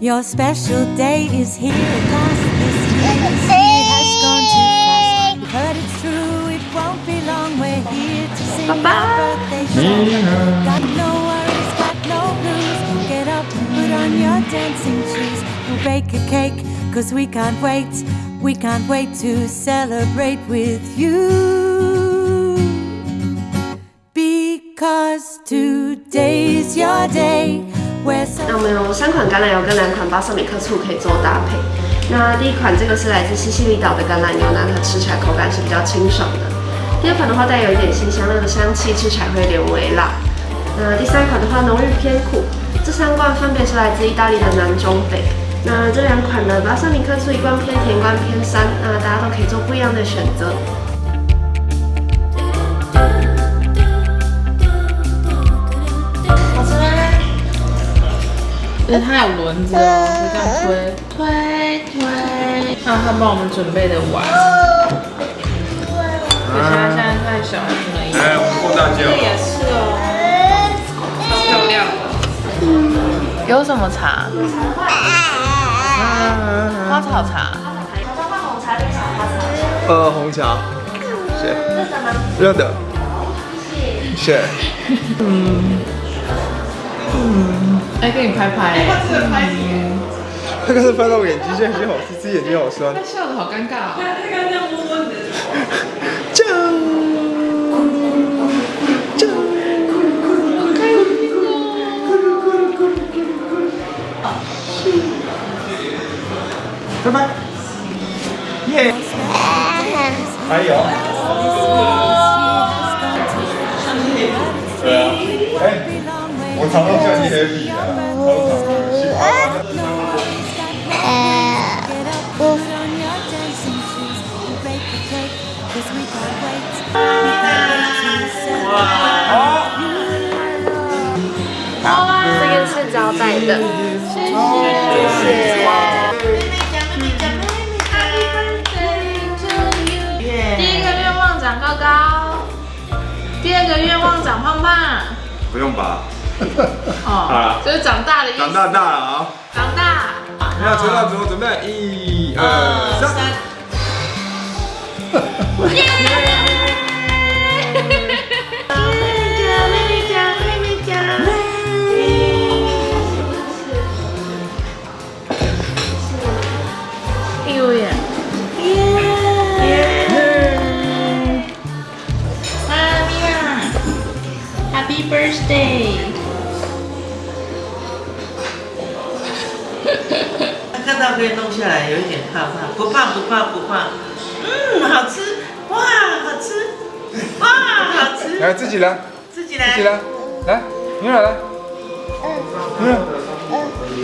Your special day is here at last. This year has gone too fast. We've heard it's true, it won't be long. We're here to sing our birthday song. Got no worries, got no blues. Get up, and put on your dancing shoes. We'll bake a cake, cause we can't wait. We can't wait to celebrate with you. Because today's your day. 那我们有三款橄榄油跟两款巴萨米克醋可以做搭配。那第一款这个是来自西西里岛的橄榄油，那它吃起来口感是比较清爽的。第二款的话带有一点辛香料的香气，吃起来会有点微辣。那第三款的话浓郁偏苦。这三罐分别是来自意大利的南中北。那这两款的巴萨米克醋一罐偏甜，一罐偏酸，那大家都可以做不一样的选择。它有轮子哦，就这样推推推。还有他帮我们准备的碗，而且它现在太小了，不能用。哎，我们过大街这哦。也是哦，超漂亮的。有什么茶？花草茶。呃，红茶，谢谢。热的，谢谢。哎，给你拍拍。他刚才拍到我眼睛，现在眼睛好刺，自己眼睛好酸。他笑的好尴尬哦。酱酱，拜拜。耶！还有。对啊，哎，我想要小姐姐第一个愿望长高高。第二个愿望长胖胖。不用吧。哦，就是长大的意思。长大大了啊！长大。要吹蜡烛，准备，一二三。哎呦耶！妈咪呀，Happy birthday！看到可以弄下来，有一点怕怕，不怕不怕不怕，嗯，好吃，哇，好吃，哇，好吃，来，自己来，自己来，自己来，来，牛奶来，嗯，嗯。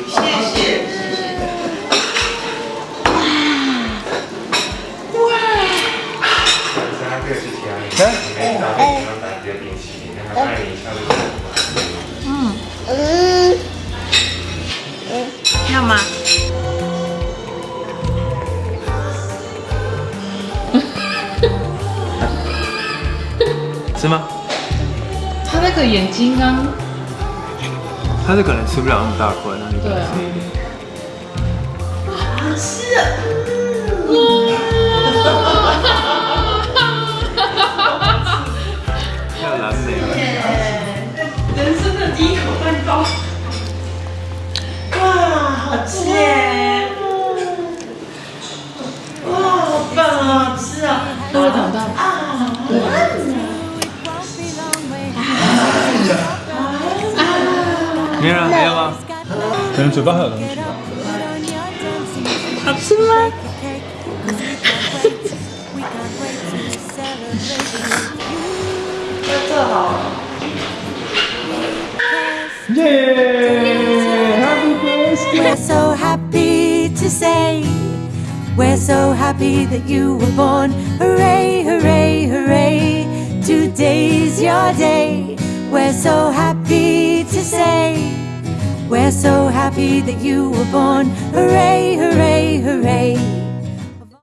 谢谢吃吗？他那个眼睛刚，他是可能吃不了那么大块，那你可能对啊吃。要蓝莓了。人生的第一口蛋糕，哇，好吃耶！哇，好棒啊，好吃啊！都会长大。 얘랑 얘랑 저는 저 봐요 너무 싫어 앞치마 We're so happy to say We're so happy that you were born. Hooray, hooray, hooray. Today's your day. We're so happy to say We're so happy that you were born. Hooray, hooray, hooray